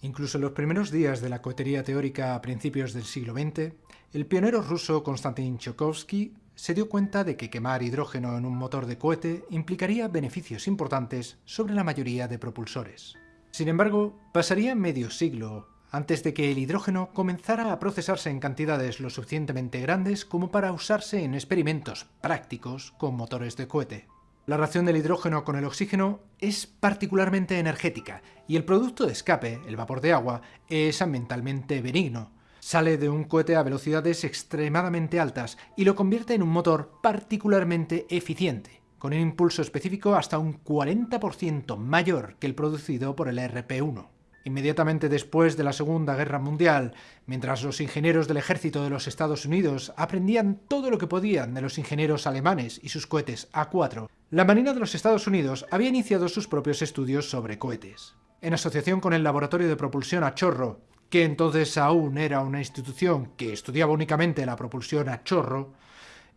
Incluso en los primeros días de la cohetería teórica a principios del siglo XX, el pionero ruso Konstantin Chukovsky se dio cuenta de que quemar hidrógeno en un motor de cohete implicaría beneficios importantes sobre la mayoría de propulsores. Sin embargo, pasaría medio siglo antes de que el hidrógeno comenzara a procesarse en cantidades lo suficientemente grandes como para usarse en experimentos prácticos con motores de cohete. La reacción del hidrógeno con el oxígeno es particularmente energética y el producto de escape, el vapor de agua, es ambientalmente benigno. Sale de un cohete a velocidades extremadamente altas y lo convierte en un motor particularmente eficiente, con un impulso específico hasta un 40% mayor que el producido por el RP-1. Inmediatamente después de la Segunda Guerra Mundial, mientras los ingenieros del ejército de los Estados Unidos aprendían todo lo que podían de los ingenieros alemanes y sus cohetes A4, la Marina de los Estados Unidos había iniciado sus propios estudios sobre cohetes. En asociación con el Laboratorio de Propulsión a Chorro, que entonces aún era una institución que estudiaba únicamente la propulsión a chorro,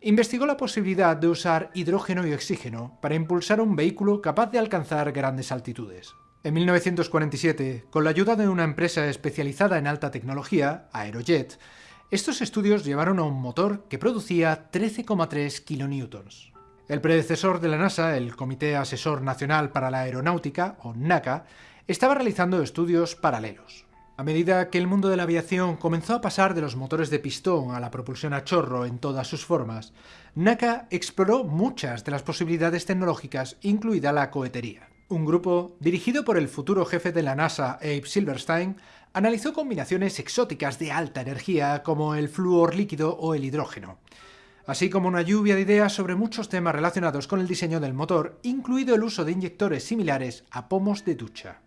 investigó la posibilidad de usar hidrógeno y oxígeno para impulsar un vehículo capaz de alcanzar grandes altitudes. En 1947, con la ayuda de una empresa especializada en alta tecnología, Aerojet, estos estudios llevaron a un motor que producía 13,3 kN. El predecesor de la NASA, el Comité Asesor Nacional para la Aeronáutica, o NACA, estaba realizando estudios paralelos. A medida que el mundo de la aviación comenzó a pasar de los motores de pistón a la propulsión a chorro en todas sus formas, NACA exploró muchas de las posibilidades tecnológicas, incluida la cohetería. Un grupo, dirigido por el futuro jefe de la NASA, Abe Silverstein, analizó combinaciones exóticas de alta energía como el flúor líquido o el hidrógeno, así como una lluvia de ideas sobre muchos temas relacionados con el diseño del motor, incluido el uso de inyectores similares a pomos de ducha.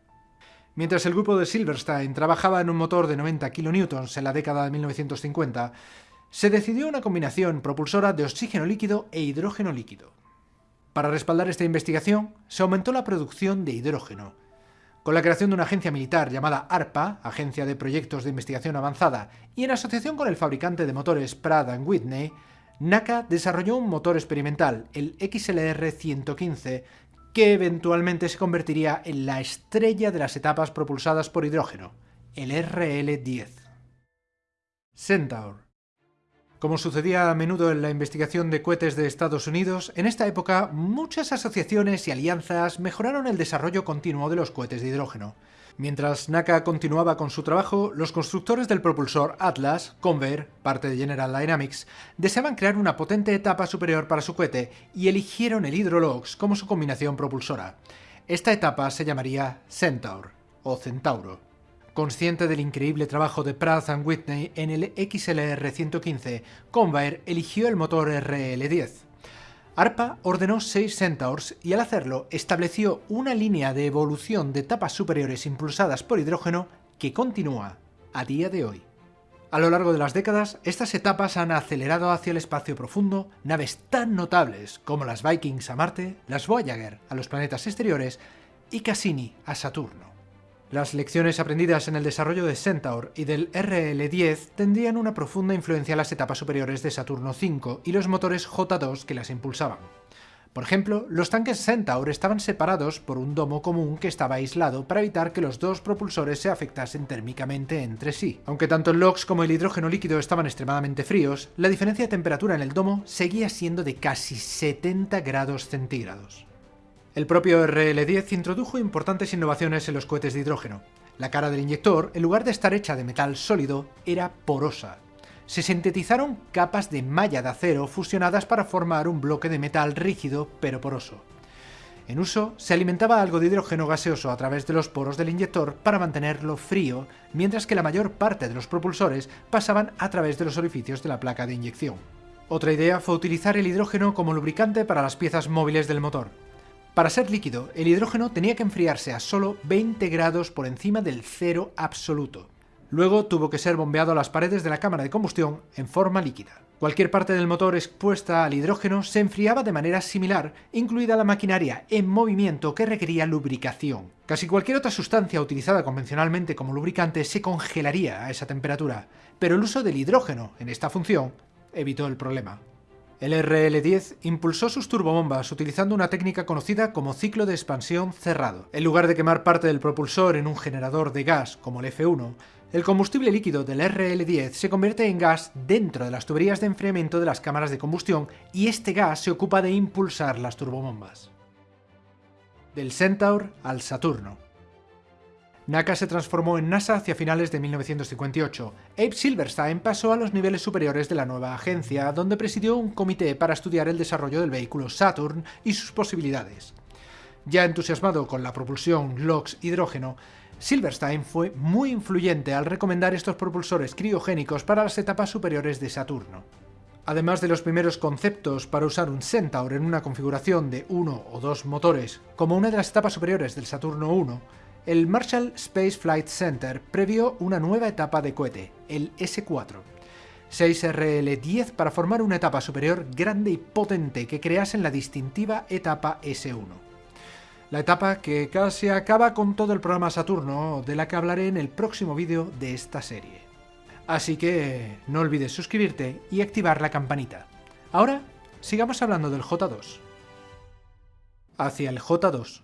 Mientras el grupo de Silverstein trabajaba en un motor de 90 kN en la década de 1950, se decidió una combinación propulsora de oxígeno líquido e hidrógeno líquido. Para respaldar esta investigación, se aumentó la producción de hidrógeno, con la creación de una agencia militar llamada ARPA, Agencia de Proyectos de Investigación Avanzada, y en asociación con el fabricante de motores Pratt Whitney, NACA desarrolló un motor experimental, el XLR-115, que eventualmente se convertiría en la estrella de las etapas propulsadas por hidrógeno, el RL-10. Centaur como sucedía a menudo en la investigación de cohetes de Estados Unidos, en esta época muchas asociaciones y alianzas mejoraron el desarrollo continuo de los cohetes de hidrógeno. Mientras NACA continuaba con su trabajo, los constructores del propulsor Atlas, Convair, parte de General Dynamics, deseaban crear una potente etapa superior para su cohete y eligieron el Hydrolox como su combinación propulsora. Esta etapa se llamaría Centaur, o Centauro. Consciente del increíble trabajo de Pratt Whitney en el XLR 115, Convair eligió el motor RL10. ARPA ordenó 6 Centaurs y al hacerlo estableció una línea de evolución de etapas superiores impulsadas por hidrógeno que continúa a día de hoy. A lo largo de las décadas, estas etapas han acelerado hacia el espacio profundo naves tan notables como las Vikings a Marte, las Voyager a los planetas exteriores y Cassini a Saturno. Las lecciones aprendidas en el desarrollo de Centaur y del RL-10 tendrían una profunda influencia en las etapas superiores de Saturno V y los motores J2 que las impulsaban. Por ejemplo, los tanques Centaur estaban separados por un domo común que estaba aislado para evitar que los dos propulsores se afectasen térmicamente entre sí. Aunque tanto el LOX como el hidrógeno líquido estaban extremadamente fríos, la diferencia de temperatura en el domo seguía siendo de casi 70 grados centígrados. El propio RL-10 introdujo importantes innovaciones en los cohetes de hidrógeno. La cara del inyector, en lugar de estar hecha de metal sólido, era porosa. Se sintetizaron capas de malla de acero fusionadas para formar un bloque de metal rígido pero poroso. En uso, se alimentaba algo de hidrógeno gaseoso a través de los poros del inyector para mantenerlo frío, mientras que la mayor parte de los propulsores pasaban a través de los orificios de la placa de inyección. Otra idea fue utilizar el hidrógeno como lubricante para las piezas móviles del motor. Para ser líquido, el hidrógeno tenía que enfriarse a solo 20 grados por encima del cero absoluto. Luego tuvo que ser bombeado a las paredes de la cámara de combustión en forma líquida. Cualquier parte del motor expuesta al hidrógeno se enfriaba de manera similar, incluida la maquinaria en movimiento que requería lubricación. Casi cualquier otra sustancia utilizada convencionalmente como lubricante se congelaría a esa temperatura, pero el uso del hidrógeno en esta función evitó el problema. El RL-10 impulsó sus turbobombas utilizando una técnica conocida como ciclo de expansión cerrado. En lugar de quemar parte del propulsor en un generador de gas como el F1, el combustible líquido del RL-10 se convierte en gas dentro de las tuberías de enfriamiento de las cámaras de combustión y este gas se ocupa de impulsar las turbobombas. Del Centaur al Saturno. NACA se transformó en NASA hacia finales de 1958. Abe Silverstein pasó a los niveles superiores de la nueva agencia, donde presidió un comité para estudiar el desarrollo del vehículo Saturn y sus posibilidades. Ya entusiasmado con la propulsión LOX-hidrógeno, Silverstein fue muy influyente al recomendar estos propulsores criogénicos para las etapas superiores de Saturno. Además de los primeros conceptos para usar un Centaur en una configuración de uno o dos motores, como una de las etapas superiores del Saturno 1, el Marshall Space Flight Center previó una nueva etapa de cohete, el S-4. 6RL-10 para formar una etapa superior grande y potente que crease la distintiva etapa S1. La etapa que casi acaba con todo el programa Saturno, de la que hablaré en el próximo vídeo de esta serie. Así que no olvides suscribirte y activar la campanita. Ahora, sigamos hablando del J2. Hacia el J2.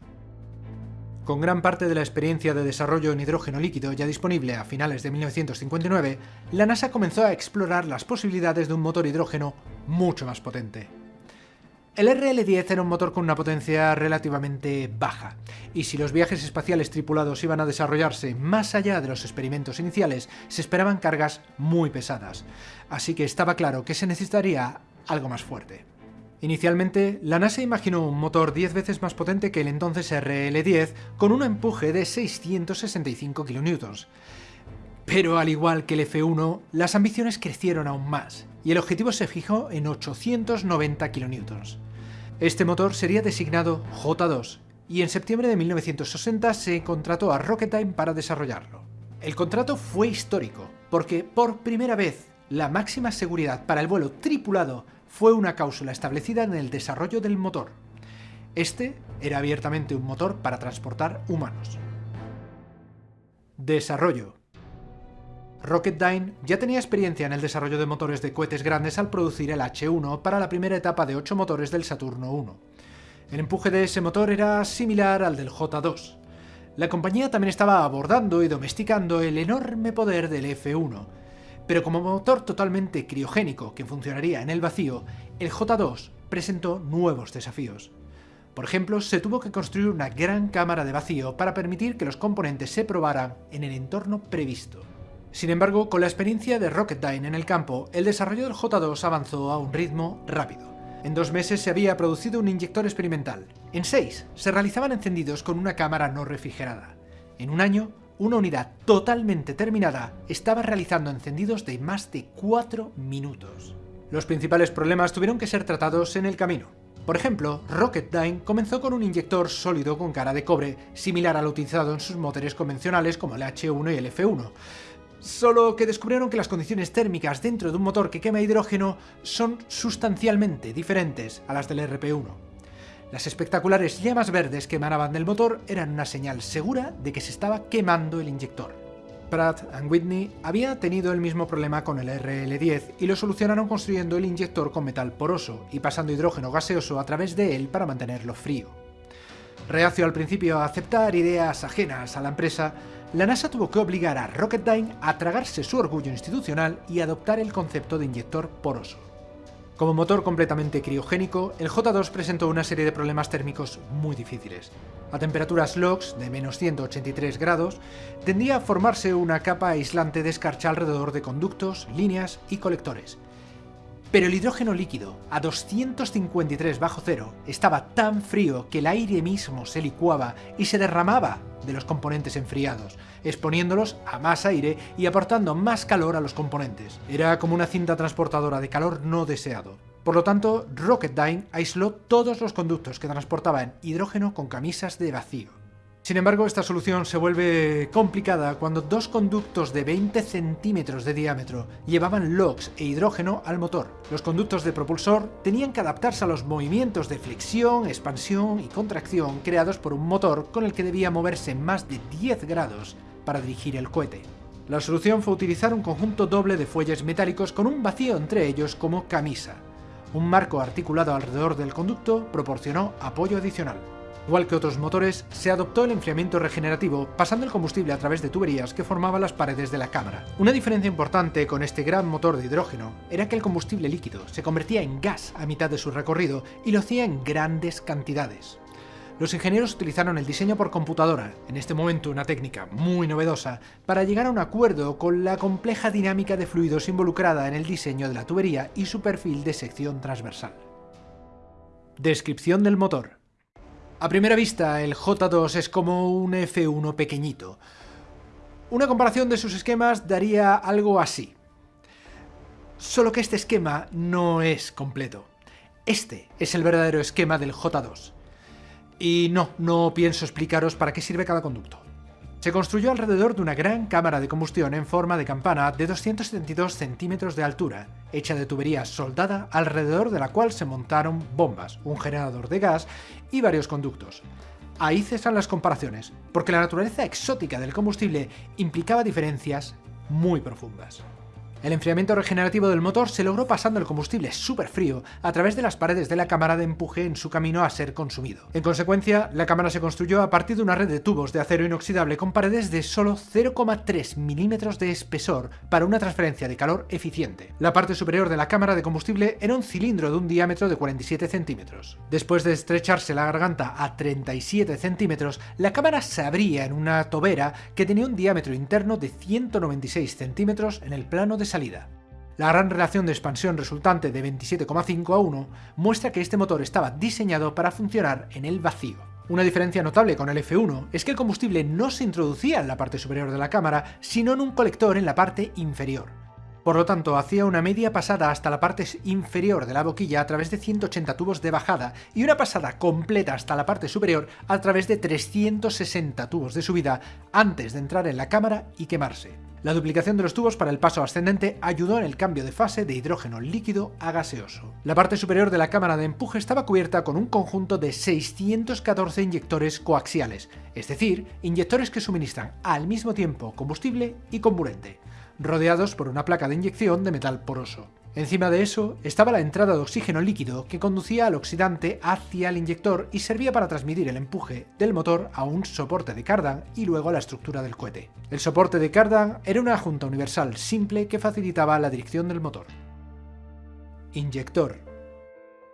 Con gran parte de la experiencia de desarrollo en hidrógeno líquido ya disponible a finales de 1959, la NASA comenzó a explorar las posibilidades de un motor hidrógeno mucho más potente. El RL-10 era un motor con una potencia relativamente baja, y si los viajes espaciales tripulados iban a desarrollarse más allá de los experimentos iniciales, se esperaban cargas muy pesadas, así que estaba claro que se necesitaría algo más fuerte. Inicialmente, la NASA imaginó un motor 10 veces más potente que el entonces RL-10 con un empuje de 665 kN. Pero al igual que el F1, las ambiciones crecieron aún más, y el objetivo se fijó en 890 kN. Este motor sería designado J2, y en septiembre de 1960 se contrató a Rocketdyne para desarrollarlo. El contrato fue histórico, porque por primera vez la máxima seguridad para el vuelo tripulado fue una cláusula establecida en el desarrollo del motor. Este era abiertamente un motor para transportar humanos. Desarrollo Rocketdyne ya tenía experiencia en el desarrollo de motores de cohetes grandes al producir el H1 para la primera etapa de 8 motores del Saturno 1. El empuje de ese motor era similar al del J2. La compañía también estaba abordando y domesticando el enorme poder del F1, pero como motor totalmente criogénico que funcionaría en el vacío, el J2 presentó nuevos desafíos. Por ejemplo, se tuvo que construir una gran cámara de vacío para permitir que los componentes se probaran en el entorno previsto. Sin embargo, con la experiencia de Rocketdyne en el campo, el desarrollo del J2 avanzó a un ritmo rápido. En dos meses se había producido un inyector experimental. En seis se realizaban encendidos con una cámara no refrigerada. En un año una unidad totalmente terminada estaba realizando encendidos de más de 4 minutos. Los principales problemas tuvieron que ser tratados en el camino. Por ejemplo, Rocketdyne comenzó con un inyector sólido con cara de cobre, similar al utilizado en sus motores convencionales como el H1 y el F1, solo que descubrieron que las condiciones térmicas dentro de un motor que quema hidrógeno son sustancialmente diferentes a las del RP1. Las espectaculares llamas verdes que emanaban del motor eran una señal segura de que se estaba quemando el inyector. Pratt & Whitney había tenido el mismo problema con el RL-10 y lo solucionaron construyendo el inyector con metal poroso y pasando hidrógeno gaseoso a través de él para mantenerlo frío. Reacio al principio a aceptar ideas ajenas a la empresa, la NASA tuvo que obligar a Rocketdyne a tragarse su orgullo institucional y adoptar el concepto de inyector poroso. Como motor completamente criogénico, el J2 presentó una serie de problemas térmicos muy difíciles. A temperaturas LOX de menos 183 grados, tendía a formarse una capa aislante de escarcha alrededor de conductos, líneas y colectores. Pero el hidrógeno líquido, a 253 bajo cero, estaba tan frío que el aire mismo se licuaba y se derramaba de los componentes enfriados, exponiéndolos a más aire y aportando más calor a los componentes. Era como una cinta transportadora de calor no deseado. Por lo tanto, Rocketdyne aisló todos los conductos que transportaban hidrógeno con camisas de vacío. Sin embargo, esta solución se vuelve complicada cuando dos conductos de 20 centímetros de diámetro llevaban LOX e hidrógeno al motor. Los conductos de propulsor tenían que adaptarse a los movimientos de flexión, expansión y contracción creados por un motor con el que debía moverse más de 10 grados para dirigir el cohete. La solución fue utilizar un conjunto doble de fuelles metálicos con un vacío entre ellos como camisa. Un marco articulado alrededor del conducto proporcionó apoyo adicional. Igual que otros motores, se adoptó el enfriamiento regenerativo pasando el combustible a través de tuberías que formaban las paredes de la cámara. Una diferencia importante con este gran motor de hidrógeno era que el combustible líquido se convertía en gas a mitad de su recorrido y lo hacía en grandes cantidades. Los ingenieros utilizaron el diseño por computadora, en este momento una técnica muy novedosa, para llegar a un acuerdo con la compleja dinámica de fluidos involucrada en el diseño de la tubería y su perfil de sección transversal. Descripción del motor. A primera vista, el J2 es como un F1 pequeñito. Una comparación de sus esquemas daría algo así. Solo que este esquema no es completo. Este es el verdadero esquema del J2. Y no, no pienso explicaros para qué sirve cada conducto. Se construyó alrededor de una gran cámara de combustión en forma de campana de 272 centímetros de altura, hecha de tubería soldada alrededor de la cual se montaron bombas, un generador de gas y varios conductos. Ahí cesan las comparaciones, porque la naturaleza exótica del combustible implicaba diferencias muy profundas. El enfriamiento regenerativo del motor se logró pasando el combustible súper frío a través de las paredes de la cámara de empuje en su camino a ser consumido. En consecuencia, la cámara se construyó a partir de una red de tubos de acero inoxidable con paredes de solo 0,3 milímetros de espesor para una transferencia de calor eficiente. La parte superior de la cámara de combustible era un cilindro de un diámetro de 47 centímetros. Después de estrecharse la garganta a 37 centímetros, la cámara se abría en una tobera que tenía un diámetro interno de 196 centímetros en el plano de salida. La gran relación de expansión resultante de 27,5 a 1 muestra que este motor estaba diseñado para funcionar en el vacío. Una diferencia notable con el F1 es que el combustible no se introducía en la parte superior de la cámara, sino en un colector en la parte inferior. Por lo tanto, hacía una media pasada hasta la parte inferior de la boquilla a través de 180 tubos de bajada y una pasada completa hasta la parte superior a través de 360 tubos de subida antes de entrar en la cámara y quemarse. La duplicación de los tubos para el paso ascendente ayudó en el cambio de fase de hidrógeno líquido a gaseoso. La parte superior de la cámara de empuje estaba cubierta con un conjunto de 614 inyectores coaxiales, es decir, inyectores que suministran al mismo tiempo combustible y comburente, rodeados por una placa de inyección de metal poroso. Encima de eso estaba la entrada de oxígeno líquido que conducía al oxidante hacia el inyector y servía para transmitir el empuje del motor a un soporte de cardan y luego a la estructura del cohete. El soporte de cardan era una junta universal simple que facilitaba la dirección del motor. Inyector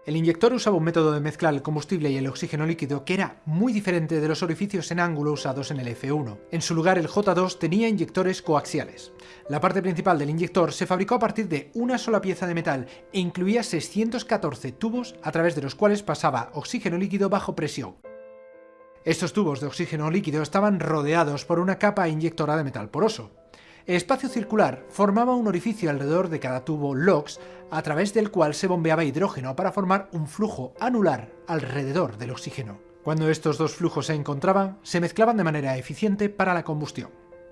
el inyector usaba un método de mezclar el combustible y el oxígeno líquido que era muy diferente de los orificios en ángulo usados en el F1. En su lugar el J2 tenía inyectores coaxiales. La parte principal del inyector se fabricó a partir de una sola pieza de metal e incluía 614 tubos a través de los cuales pasaba oxígeno líquido bajo presión. Estos tubos de oxígeno líquido estaban rodeados por una capa inyectora de metal poroso. El espacio circular formaba un orificio alrededor de cada tubo LOX a través del cual se bombeaba hidrógeno para formar un flujo anular alrededor del oxígeno. Cuando estos dos flujos se encontraban, se mezclaban de manera eficiente para la combustión.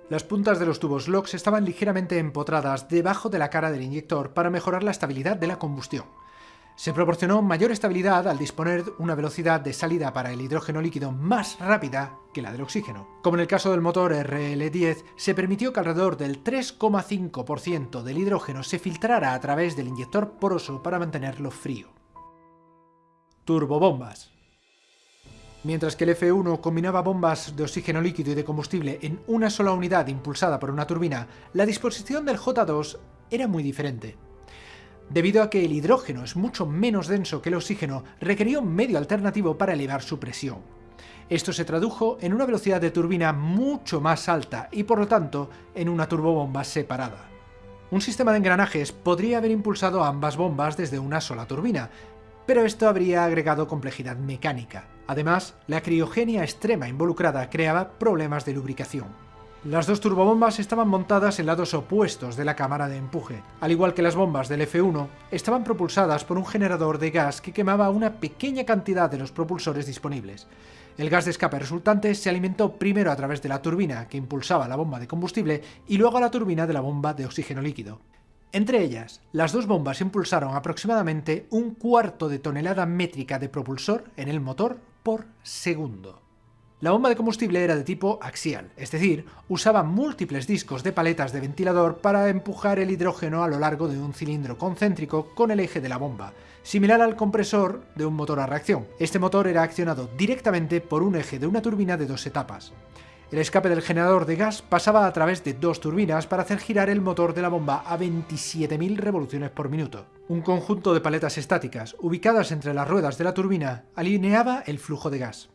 Las puntas de los tubos LOX estaban ligeramente empotradas debajo de la cara del inyector para mejorar la estabilidad de la combustión. Se proporcionó mayor estabilidad al disponer una velocidad de salida para el hidrógeno líquido más rápida que la del oxígeno. Como en el caso del motor RL10, se permitió que alrededor del 3,5% del hidrógeno se filtrara a través del inyector poroso para mantenerlo frío. Turbobombas Mientras que el F1 combinaba bombas de oxígeno líquido y de combustible en una sola unidad impulsada por una turbina, la disposición del J2 era muy diferente. Debido a que el hidrógeno es mucho menos denso que el oxígeno, requería un medio alternativo para elevar su presión. Esto se tradujo en una velocidad de turbina mucho más alta y por lo tanto en una turbobomba separada. Un sistema de engranajes podría haber impulsado ambas bombas desde una sola turbina, pero esto habría agregado complejidad mecánica. Además, la criogenia extrema involucrada creaba problemas de lubricación. Las dos turbobombas estaban montadas en lados opuestos de la cámara de empuje. Al igual que las bombas del F1, estaban propulsadas por un generador de gas que quemaba una pequeña cantidad de los propulsores disponibles. El gas de escape resultante se alimentó primero a través de la turbina que impulsaba la bomba de combustible y luego a la turbina de la bomba de oxígeno líquido. Entre ellas, las dos bombas impulsaron aproximadamente un cuarto de tonelada métrica de propulsor en el motor por segundo. La bomba de combustible era de tipo axial, es decir, usaba múltiples discos de paletas de ventilador para empujar el hidrógeno a lo largo de un cilindro concéntrico con el eje de la bomba, similar al compresor de un motor a reacción. Este motor era accionado directamente por un eje de una turbina de dos etapas. El escape del generador de gas pasaba a través de dos turbinas para hacer girar el motor de la bomba a 27.000 revoluciones por minuto. Un conjunto de paletas estáticas, ubicadas entre las ruedas de la turbina, alineaba el flujo de gas.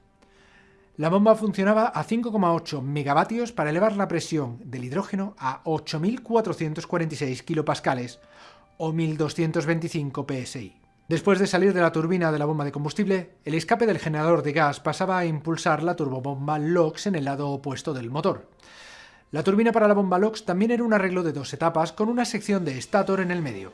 La bomba funcionaba a 5,8 megavatios para elevar la presión del hidrógeno a 8.446 kilopascales o 1.225 psi. Después de salir de la turbina de la bomba de combustible, el escape del generador de gas pasaba a impulsar la turbobomba LOX en el lado opuesto del motor. La turbina para la bomba LOX también era un arreglo de dos etapas con una sección de estator en el medio.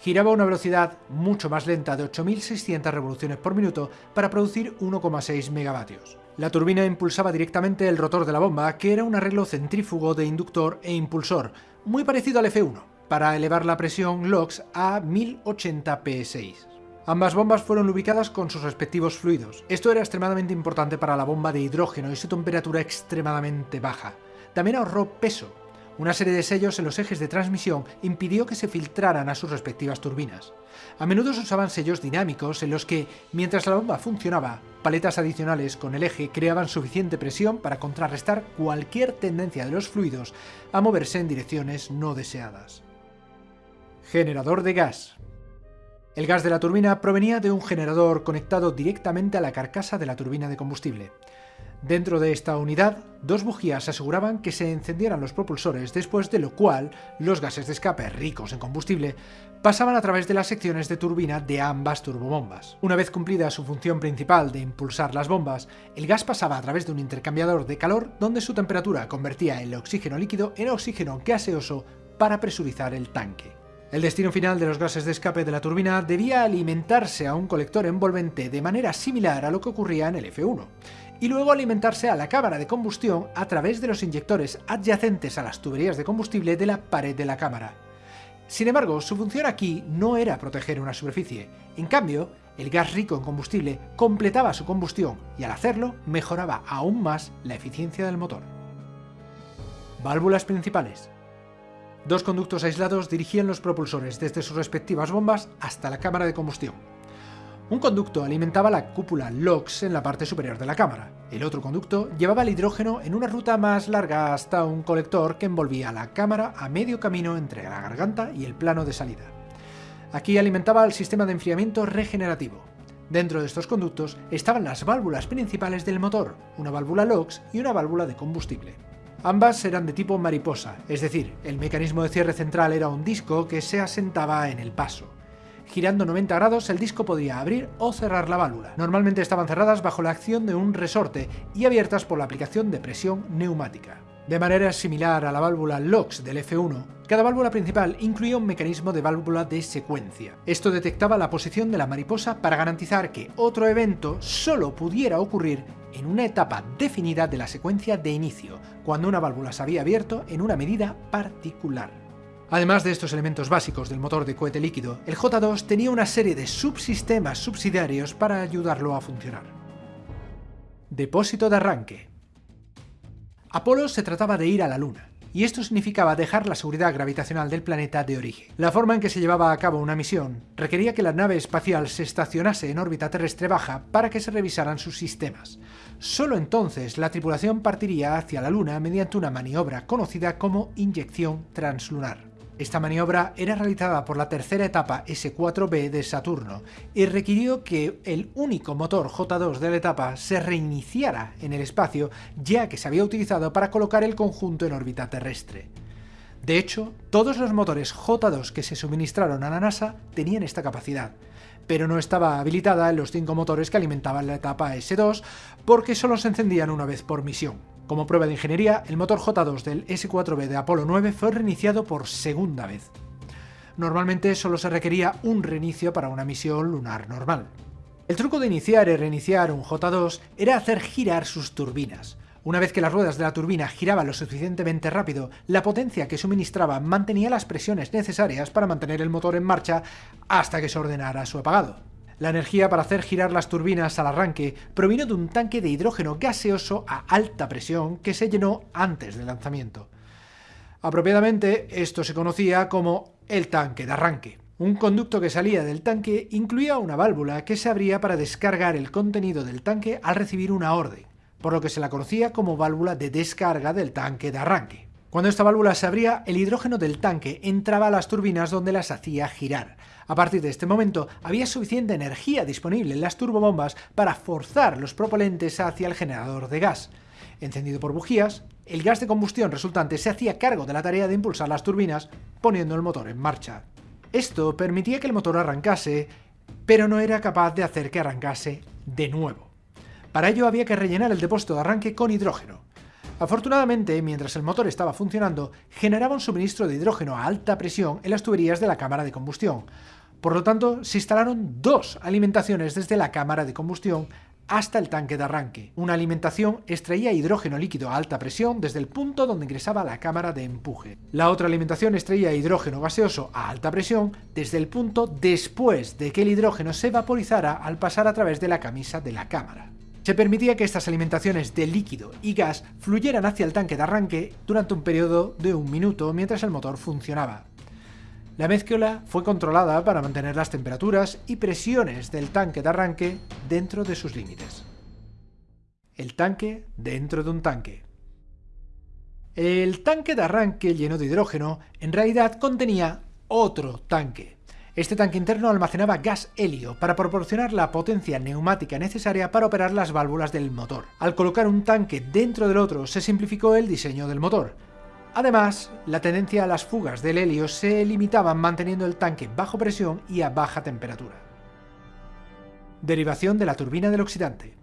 Giraba a una velocidad mucho más lenta de 8.600 revoluciones por minuto para producir 1,6 megavatios. La turbina impulsaba directamente el rotor de la bomba, que era un arreglo centrífugo de inductor e impulsor, muy parecido al F1 para elevar la presión LOX a 1080 psi. Ambas bombas fueron lubricadas con sus respectivos fluidos. Esto era extremadamente importante para la bomba de hidrógeno y su temperatura extremadamente baja. También ahorró peso. Una serie de sellos en los ejes de transmisión impidió que se filtraran a sus respectivas turbinas. A menudo se usaban sellos dinámicos en los que, mientras la bomba funcionaba, paletas adicionales con el eje creaban suficiente presión para contrarrestar cualquier tendencia de los fluidos a moverse en direcciones no deseadas. Generador de gas. El gas de la turbina provenía de un generador conectado directamente a la carcasa de la turbina de combustible. Dentro de esta unidad, dos bujías aseguraban que se encendieran los propulsores, después de lo cual los gases de escape ricos en combustible pasaban a través de las secciones de turbina de ambas turbobombas. Una vez cumplida su función principal de impulsar las bombas, el gas pasaba a través de un intercambiador de calor donde su temperatura convertía el oxígeno líquido en oxígeno gaseoso para presurizar el tanque. El destino final de los gases de escape de la turbina debía alimentarse a un colector envolvente de manera similar a lo que ocurría en el F1, y luego alimentarse a la cámara de combustión a través de los inyectores adyacentes a las tuberías de combustible de la pared de la cámara. Sin embargo, su función aquí no era proteger una superficie, en cambio, el gas rico en combustible completaba su combustión y al hacerlo mejoraba aún más la eficiencia del motor. Válvulas principales Dos conductos aislados dirigían los propulsores desde sus respectivas bombas hasta la cámara de combustión. Un conducto alimentaba la cúpula LOX en la parte superior de la cámara. El otro conducto llevaba el hidrógeno en una ruta más larga hasta un colector que envolvía la cámara a medio camino entre la garganta y el plano de salida. Aquí alimentaba el sistema de enfriamiento regenerativo. Dentro de estos conductos estaban las válvulas principales del motor, una válvula LOX y una válvula de combustible. Ambas eran de tipo mariposa, es decir, el mecanismo de cierre central era un disco que se asentaba en el paso. Girando 90 grados el disco podía abrir o cerrar la válvula. Normalmente estaban cerradas bajo la acción de un resorte y abiertas por la aplicación de presión neumática. De manera similar a la válvula LOX del F1, cada válvula principal incluía un mecanismo de válvula de secuencia. Esto detectaba la posición de la mariposa para garantizar que otro evento solo pudiera ocurrir en una etapa definida de la secuencia de inicio, cuando una válvula se había abierto en una medida particular. Además de estos elementos básicos del motor de cohete líquido, el J2 tenía una serie de subsistemas subsidiarios para ayudarlo a funcionar. Depósito de arranque. Apolo se trataba de ir a la Luna, y esto significaba dejar la seguridad gravitacional del planeta de origen. La forma en que se llevaba a cabo una misión requería que la nave espacial se estacionase en órbita terrestre baja para que se revisaran sus sistemas. Solo entonces la tripulación partiría hacia la Luna mediante una maniobra conocida como inyección translunar. Esta maniobra era realizada por la tercera etapa S4B de Saturno y requirió que el único motor J2 de la etapa se reiniciara en el espacio ya que se había utilizado para colocar el conjunto en órbita terrestre. De hecho, todos los motores J2 que se suministraron a la NASA tenían esta capacidad, pero no estaba habilitada en los cinco motores que alimentaban la etapa S2 porque solo se encendían una vez por misión. Como prueba de ingeniería, el motor J2 del S4B de Apolo 9 fue reiniciado por segunda vez. Normalmente solo se requería un reinicio para una misión lunar normal. El truco de iniciar y reiniciar un J2 era hacer girar sus turbinas. Una vez que las ruedas de la turbina giraban lo suficientemente rápido, la potencia que suministraba mantenía las presiones necesarias para mantener el motor en marcha hasta que se ordenara su apagado. La energía para hacer girar las turbinas al arranque provino de un tanque de hidrógeno gaseoso a alta presión que se llenó antes del lanzamiento. Apropiadamente, esto se conocía como el tanque de arranque. Un conducto que salía del tanque incluía una válvula que se abría para descargar el contenido del tanque al recibir una orden, por lo que se la conocía como válvula de descarga del tanque de arranque. Cuando esta válvula se abría, el hidrógeno del tanque entraba a las turbinas donde las hacía girar, a partir de este momento había suficiente energía disponible en las turbobombas para forzar los propelentes hacia el generador de gas. Encendido por bujías, el gas de combustión resultante se hacía cargo de la tarea de impulsar las turbinas, poniendo el motor en marcha. Esto permitía que el motor arrancase, pero no era capaz de hacer que arrancase de nuevo. Para ello había que rellenar el depósito de arranque con hidrógeno. Afortunadamente, mientras el motor estaba funcionando, generaba un suministro de hidrógeno a alta presión en las tuberías de la cámara de combustión, por lo tanto, se instalaron dos alimentaciones desde la cámara de combustión hasta el tanque de arranque. Una alimentación extraía hidrógeno líquido a alta presión desde el punto donde ingresaba la cámara de empuje. La otra alimentación extraía hidrógeno gaseoso a alta presión desde el punto después de que el hidrógeno se vaporizara al pasar a través de la camisa de la cámara. Se permitía que estas alimentaciones de líquido y gas fluyeran hacia el tanque de arranque durante un periodo de un minuto mientras el motor funcionaba. La mezcla fue controlada para mantener las temperaturas y presiones del tanque de arranque dentro de sus límites. El tanque dentro de un tanque. El tanque de arranque lleno de hidrógeno en realidad contenía otro tanque. Este tanque interno almacenaba gas helio para proporcionar la potencia neumática necesaria para operar las válvulas del motor. Al colocar un tanque dentro del otro se simplificó el diseño del motor, Además, la tendencia a las fugas del helio se limitaban manteniendo el tanque bajo presión y a baja temperatura. Derivación de la turbina del oxidante.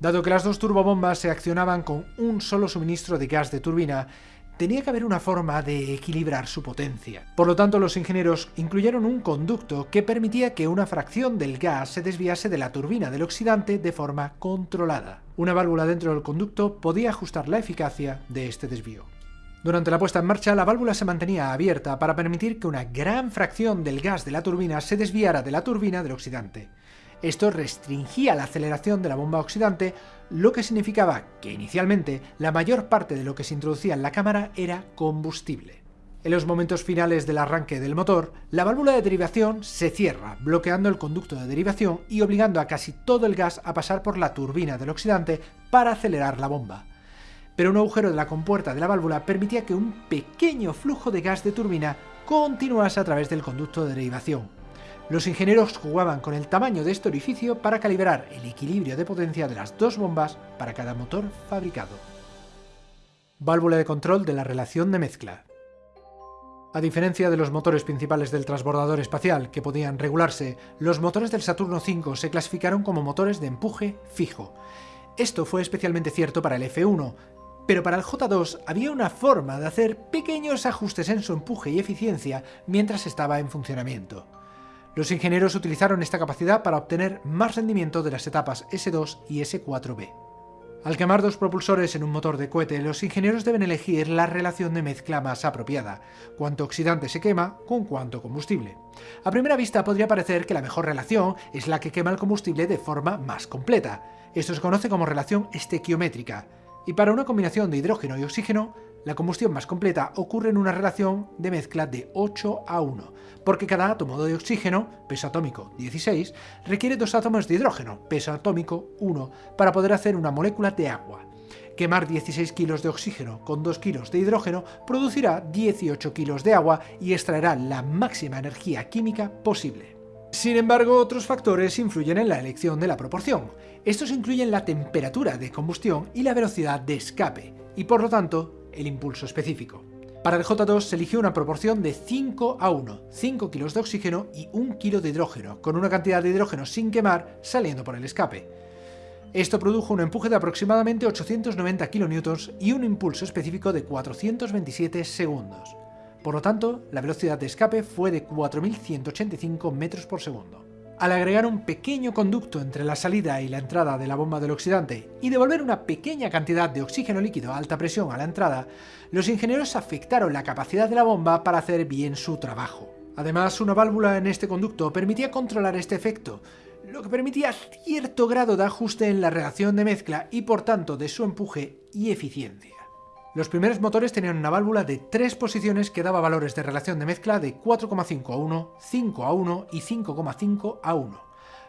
Dado que las dos turbobombas se accionaban con un solo suministro de gas de turbina, tenía que haber una forma de equilibrar su potencia. Por lo tanto, los ingenieros incluyeron un conducto que permitía que una fracción del gas se desviase de la turbina del oxidante de forma controlada. Una válvula dentro del conducto podía ajustar la eficacia de este desvío. Durante la puesta en marcha, la válvula se mantenía abierta para permitir que una gran fracción del gas de la turbina se desviara de la turbina del oxidante. Esto restringía la aceleración de la bomba oxidante, lo que significaba que inicialmente la mayor parte de lo que se introducía en la cámara era combustible. En los momentos finales del arranque del motor, la válvula de derivación se cierra, bloqueando el conducto de derivación y obligando a casi todo el gas a pasar por la turbina del oxidante para acelerar la bomba. Pero un agujero de la compuerta de la válvula permitía que un pequeño flujo de gas de turbina continuase a través del conducto de derivación. Los ingenieros jugaban con el tamaño de este orificio para calibrar el equilibrio de potencia de las dos bombas para cada motor fabricado. Válvula de control de la relación de mezcla. A diferencia de los motores principales del transbordador espacial, que podían regularse, los motores del Saturno V se clasificaron como motores de empuje fijo. Esto fue especialmente cierto para el F1, pero para el J2 había una forma de hacer pequeños ajustes en su empuje y eficiencia mientras estaba en funcionamiento. Los ingenieros utilizaron esta capacidad para obtener más rendimiento de las etapas S2 y S4B. Al quemar dos propulsores en un motor de cohete, los ingenieros deben elegir la relación de mezcla más apropiada, cuánto oxidante se quema con cuánto combustible. A primera vista podría parecer que la mejor relación es la que quema el combustible de forma más completa. Esto se conoce como relación estequiométrica, y para una combinación de hidrógeno y oxígeno, la combustión más completa ocurre en una relación de mezcla de 8 a 1, porque cada átomo de oxígeno, peso atómico 16, requiere dos átomos de hidrógeno, peso atómico 1, para poder hacer una molécula de agua. Quemar 16 kilos de oxígeno con 2 kilos de hidrógeno producirá 18 kilos de agua y extraerá la máxima energía química posible. Sin embargo, otros factores influyen en la elección de la proporción. Estos incluyen la temperatura de combustión y la velocidad de escape, y por lo tanto, el impulso específico. Para el J2 se eligió una proporción de 5 a 1, 5 kilos de oxígeno y 1 kilo de hidrógeno, con una cantidad de hidrógeno sin quemar saliendo por el escape. Esto produjo un empuje de aproximadamente 890 kN y un impulso específico de 427 segundos. Por lo tanto, la velocidad de escape fue de 4.185 metros por segundo. Al agregar un pequeño conducto entre la salida y la entrada de la bomba del oxidante y devolver una pequeña cantidad de oxígeno líquido a alta presión a la entrada, los ingenieros afectaron la capacidad de la bomba para hacer bien su trabajo. Además, una válvula en este conducto permitía controlar este efecto, lo que permitía cierto grado de ajuste en la reacción de mezcla y por tanto de su empuje y eficiencia. Los primeros motores tenían una válvula de tres posiciones que daba valores de relación de mezcla de 4,5 a 1, 5 a 1 y 5,5 a 1.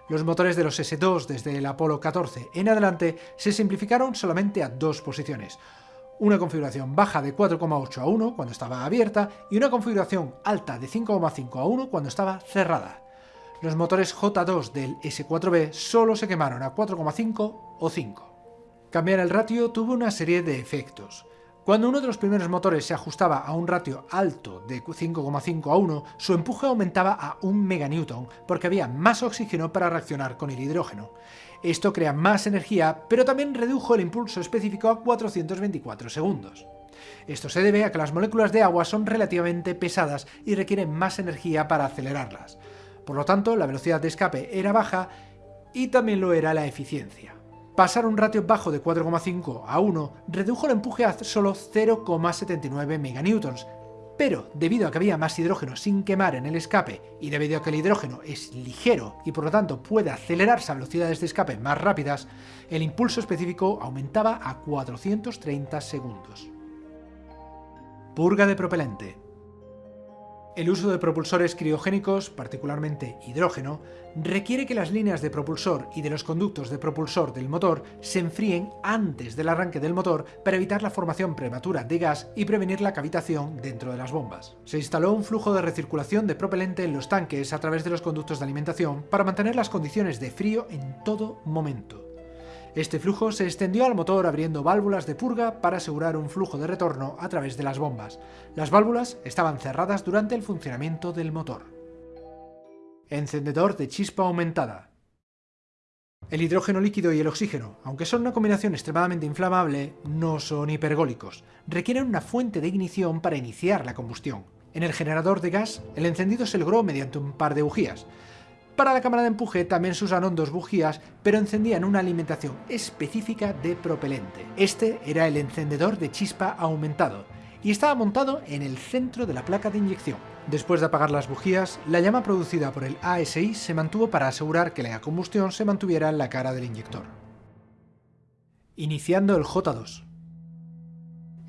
Los motores de los S2 desde el Apolo 14 en adelante se simplificaron solamente a dos posiciones, una configuración baja de 4,8 a 1 cuando estaba abierta y una configuración alta de 5,5 a 1 cuando estaba cerrada. Los motores J2 del S4B solo se quemaron a 4,5 o 5. Cambiar el ratio tuvo una serie de efectos. Cuando uno de los primeros motores se ajustaba a un ratio alto de 5,5 a 1, su empuje aumentaba a 1 meganewton porque había más oxígeno para reaccionar con el hidrógeno. Esto crea más energía, pero también redujo el impulso específico a 424 segundos. Esto se debe a que las moléculas de agua son relativamente pesadas y requieren más energía para acelerarlas. Por lo tanto, la velocidad de escape era baja y también lo era la eficiencia. Pasar un ratio bajo de 4,5 a 1 redujo el empuje a solo 0,79 meganewtons, pero debido a que había más hidrógeno sin quemar en el escape y debido a que el hidrógeno es ligero y por lo tanto puede acelerarse a velocidades de escape más rápidas, el impulso específico aumentaba a 430 segundos. Purga de propelente el uso de propulsores criogénicos, particularmente hidrógeno, requiere que las líneas de propulsor y de los conductos de propulsor del motor se enfríen antes del arranque del motor para evitar la formación prematura de gas y prevenir la cavitación dentro de las bombas. Se instaló un flujo de recirculación de propelente en los tanques a través de los conductos de alimentación para mantener las condiciones de frío en todo momento. Este flujo se extendió al motor abriendo válvulas de purga para asegurar un flujo de retorno a través de las bombas. Las válvulas estaban cerradas durante el funcionamiento del motor. Encendedor de chispa aumentada. El hidrógeno líquido y el oxígeno, aunque son una combinación extremadamente inflamable, no son hipergólicos. Requieren una fuente de ignición para iniciar la combustión. En el generador de gas, el encendido se logró mediante un par de bujías. Para la cámara de empuje también se usaron dos bujías, pero encendían una alimentación específica de propelente. Este era el encendedor de chispa aumentado, y estaba montado en el centro de la placa de inyección. Después de apagar las bujías, la llama producida por el ASI se mantuvo para asegurar que la combustión se mantuviera en la cara del inyector. Iniciando el J2.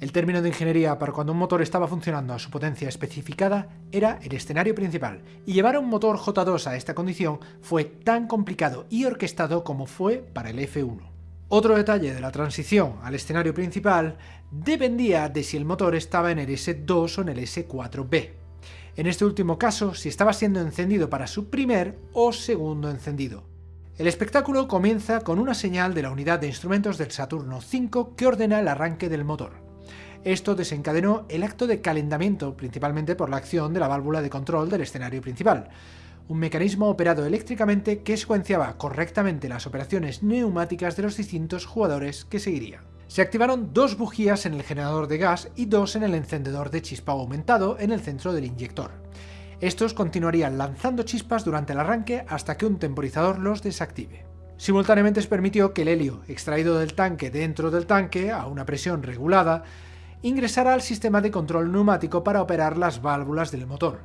El término de ingeniería para cuando un motor estaba funcionando a su potencia especificada era el escenario principal, y llevar un motor J2 a esta condición fue tan complicado y orquestado como fue para el F1. Otro detalle de la transición al escenario principal dependía de si el motor estaba en el S2 o en el S4B. En este último caso, si estaba siendo encendido para su primer o segundo encendido. El espectáculo comienza con una señal de la unidad de instrumentos del Saturno V que ordena el arranque del motor. Esto desencadenó el acto de calentamiento, principalmente por la acción de la válvula de control del escenario principal, un mecanismo operado eléctricamente que secuenciaba correctamente las operaciones neumáticas de los distintos jugadores que seguirían. Se activaron dos bujías en el generador de gas y dos en el encendedor de chispa aumentado en el centro del inyector. Estos continuarían lanzando chispas durante el arranque hasta que un temporizador los desactive. Simultáneamente se permitió que el helio extraído del tanque dentro del tanque, a una presión regulada, ingresará al sistema de control neumático para operar las válvulas del motor.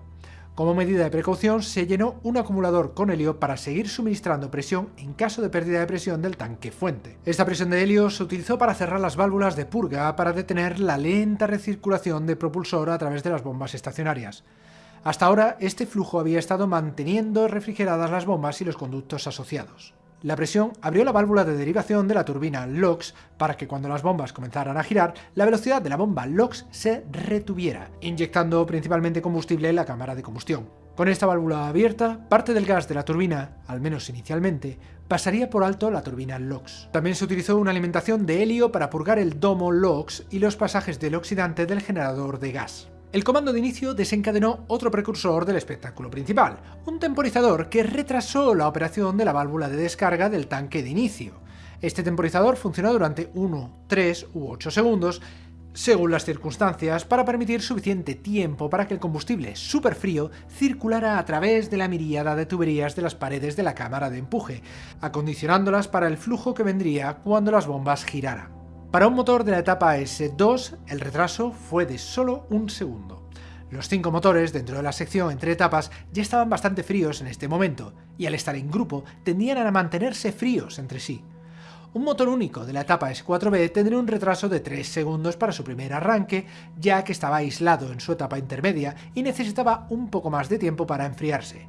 Como medida de precaución, se llenó un acumulador con helio para seguir suministrando presión en caso de pérdida de presión del tanque fuente. Esta presión de helio se utilizó para cerrar las válvulas de purga para detener la lenta recirculación de propulsor a través de las bombas estacionarias. Hasta ahora, este flujo había estado manteniendo refrigeradas las bombas y los conductos asociados. La presión abrió la válvula de derivación de la turbina LOX para que cuando las bombas comenzaran a girar, la velocidad de la bomba LOX se retuviera, inyectando principalmente combustible en la cámara de combustión. Con esta válvula abierta, parte del gas de la turbina, al menos inicialmente, pasaría por alto la turbina LOX. También se utilizó una alimentación de helio para purgar el domo LOX y los pasajes del oxidante del generador de gas. El comando de inicio desencadenó otro precursor del espectáculo principal, un temporizador que retrasó la operación de la válvula de descarga del tanque de inicio. Este temporizador funcionó durante 1, 3 u 8 segundos, según las circunstancias, para permitir suficiente tiempo para que el combustible frío circulara a través de la miríada de tuberías de las paredes de la cámara de empuje, acondicionándolas para el flujo que vendría cuando las bombas giraran. Para un motor de la etapa S2, el retraso fue de solo un segundo. Los cinco motores dentro de la sección entre etapas ya estaban bastante fríos en este momento, y al estar en grupo tendían a mantenerse fríos entre sí. Un motor único de la etapa S4B tendría un retraso de 3 segundos para su primer arranque, ya que estaba aislado en su etapa intermedia y necesitaba un poco más de tiempo para enfriarse.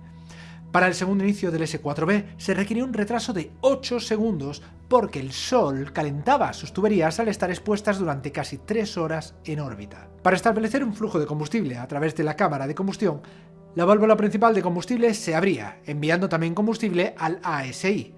Para el segundo inicio del S4B se requirió un retraso de 8 segundos porque el Sol calentaba sus tuberías al estar expuestas durante casi 3 horas en órbita. Para establecer un flujo de combustible a través de la cámara de combustión, la válvula principal de combustible se abría, enviando también combustible al ASI,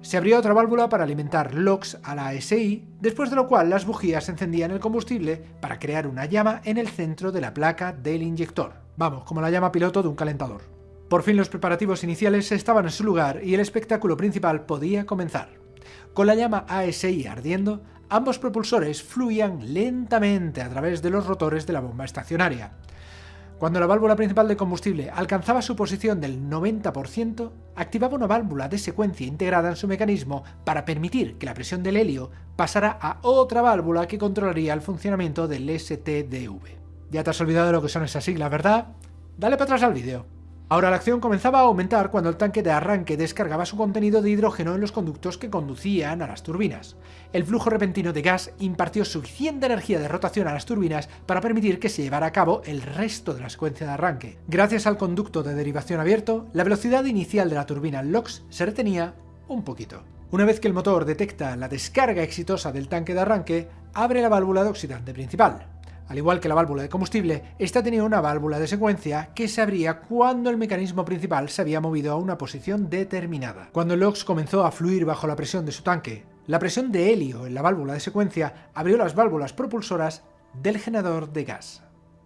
se abrió otra válvula para alimentar LOX a la ASI, después de lo cual las bujías encendían el combustible para crear una llama en el centro de la placa del inyector. Vamos, como la llama piloto de un calentador. Por fin los preparativos iniciales estaban en su lugar y el espectáculo principal podía comenzar. Con la llama ASI ardiendo, ambos propulsores fluían lentamente a través de los rotores de la bomba estacionaria. Cuando la válvula principal de combustible alcanzaba su posición del 90%, activaba una válvula de secuencia integrada en su mecanismo para permitir que la presión del helio pasara a otra válvula que controlaría el funcionamiento del STDV. Ya te has olvidado de lo que son esas siglas, ¿verdad? Dale para atrás al vídeo. Ahora la acción comenzaba a aumentar cuando el tanque de arranque descargaba su contenido de hidrógeno en los conductos que conducían a las turbinas. El flujo repentino de gas impartió suficiente energía de rotación a las turbinas para permitir que se llevara a cabo el resto de la secuencia de arranque. Gracias al conducto de derivación abierto, la velocidad inicial de la turbina LOX se retenía un poquito. Una vez que el motor detecta la descarga exitosa del tanque de arranque, abre la válvula de oxidante principal. Al igual que la válvula de combustible, esta tenía una válvula de secuencia que se abría cuando el mecanismo principal se había movido a una posición determinada. Cuando el LOX comenzó a fluir bajo la presión de su tanque, la presión de helio en la válvula de secuencia abrió las válvulas propulsoras del generador de gas.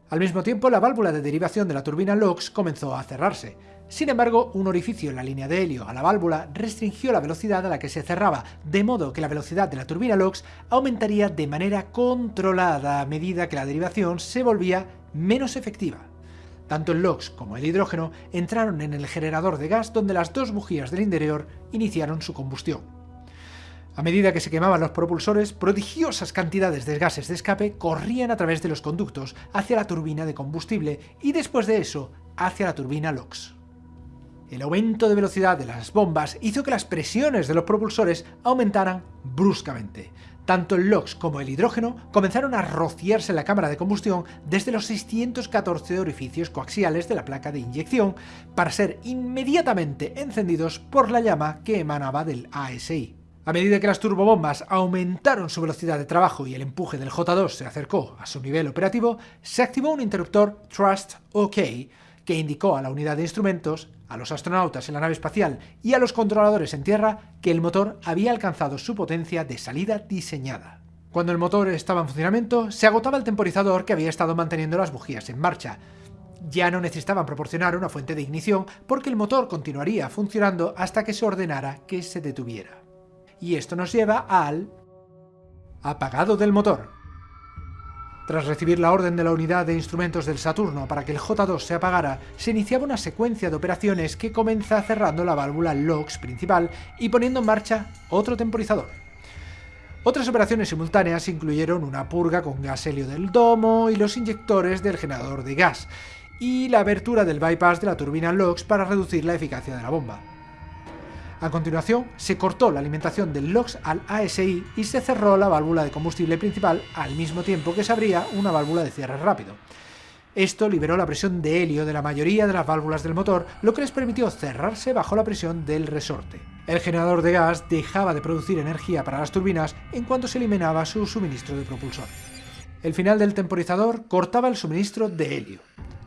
Al mismo tiempo, la válvula de derivación de la turbina LOX comenzó a cerrarse, sin embargo, un orificio en la línea de helio a la válvula restringió la velocidad a la que se cerraba, de modo que la velocidad de la turbina LOX aumentaría de manera controlada a medida que la derivación se volvía menos efectiva. Tanto el LOX como el hidrógeno entraron en el generador de gas donde las dos bujías del interior iniciaron su combustión. A medida que se quemaban los propulsores, prodigiosas cantidades de gases de escape corrían a través de los conductos hacia la turbina de combustible y después de eso hacia la turbina LOX. El aumento de velocidad de las bombas hizo que las presiones de los propulsores aumentaran bruscamente. Tanto el LOX como el hidrógeno comenzaron a rociarse en la cámara de combustión desde los 614 orificios coaxiales de la placa de inyección para ser inmediatamente encendidos por la llama que emanaba del ASI. A medida que las turbobombas aumentaron su velocidad de trabajo y el empuje del J2 se acercó a su nivel operativo, se activó un interruptor Trust OK que indicó a la unidad de instrumentos, a los astronautas en la nave espacial y a los controladores en tierra que el motor había alcanzado su potencia de salida diseñada. Cuando el motor estaba en funcionamiento, se agotaba el temporizador que había estado manteniendo las bujías en marcha. Ya no necesitaban proporcionar una fuente de ignición porque el motor continuaría funcionando hasta que se ordenara que se detuviera. Y esto nos lleva al apagado del motor. Tras recibir la orden de la unidad de instrumentos del Saturno para que el J2 se apagara, se iniciaba una secuencia de operaciones que comienza cerrando la válvula LOX principal y poniendo en marcha otro temporizador. Otras operaciones simultáneas incluyeron una purga con gas helio del domo y los inyectores del generador de gas, y la abertura del bypass de la turbina LOX para reducir la eficacia de la bomba. A continuación, se cortó la alimentación del LOX al ASI y se cerró la válvula de combustible principal al mismo tiempo que se abría una válvula de cierre rápido. Esto liberó la presión de helio de la mayoría de las válvulas del motor, lo que les permitió cerrarse bajo la presión del resorte. El generador de gas dejaba de producir energía para las turbinas en cuanto se eliminaba su suministro de propulsor. El final del temporizador cortaba el suministro de helio.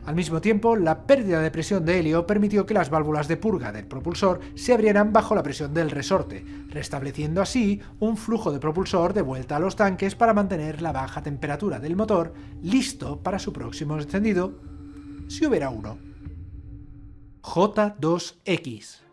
Al mismo tiempo, la pérdida de presión de helio permitió que las válvulas de purga del propulsor se abrieran bajo la presión del resorte, restableciendo así un flujo de propulsor de vuelta a los tanques para mantener la baja temperatura del motor listo para su próximo encendido, si hubiera uno. J2X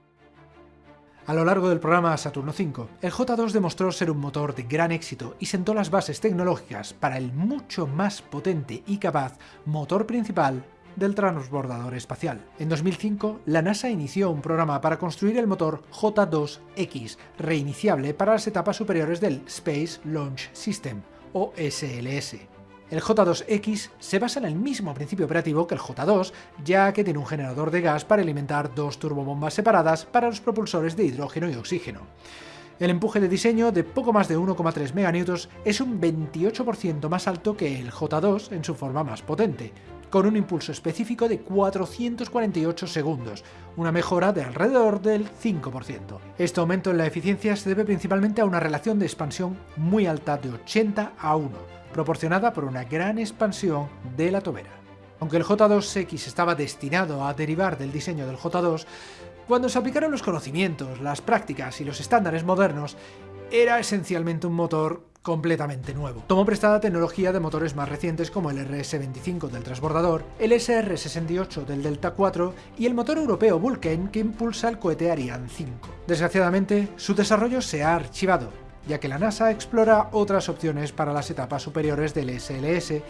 a lo largo del programa Saturno V, el J2 demostró ser un motor de gran éxito y sentó las bases tecnológicas para el mucho más potente y capaz motor principal del transbordador espacial. En 2005, la NASA inició un programa para construir el motor J2X, reiniciable para las etapas superiores del Space Launch System, o SLS. El J2X se basa en el mismo principio operativo que el J2, ya que tiene un generador de gas para alimentar dos turbobombas separadas para los propulsores de hidrógeno y oxígeno. El empuje de diseño de poco más de 1,3 MN es un 28% más alto que el J2 en su forma más potente, con un impulso específico de 448 segundos, una mejora de alrededor del 5%. Este aumento en la eficiencia se debe principalmente a una relación de expansión muy alta de 80 a 1, proporcionada por una gran expansión de la tobera. Aunque el J2X estaba destinado a derivar del diseño del J2, cuando se aplicaron los conocimientos, las prácticas y los estándares modernos, era esencialmente un motor completamente nuevo. Tomó prestada tecnología de motores más recientes como el RS-25 del transbordador, el SR-68 del Delta IV y el motor europeo Vulcan que impulsa el cohete Ariane 5. Desgraciadamente, su desarrollo se ha archivado, ya que la NASA explora otras opciones para las etapas superiores del SLS,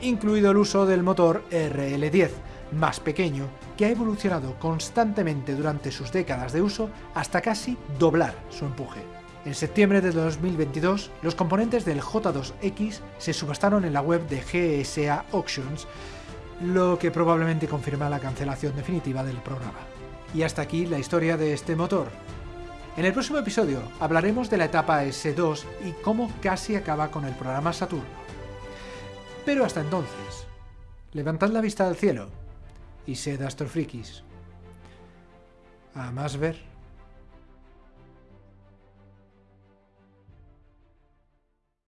incluido el uso del motor RL-10, más pequeño, que ha evolucionado constantemente durante sus décadas de uso hasta casi doblar su empuje. En septiembre de 2022, los componentes del J2X se subastaron en la web de GSA Auctions, lo que probablemente confirma la cancelación definitiva del programa. Y hasta aquí la historia de este motor. En el próximo episodio hablaremos de la etapa S2 y cómo casi acaba con el programa Saturno. Pero hasta entonces, levantad la vista al cielo y sed astrofrikis. A más ver.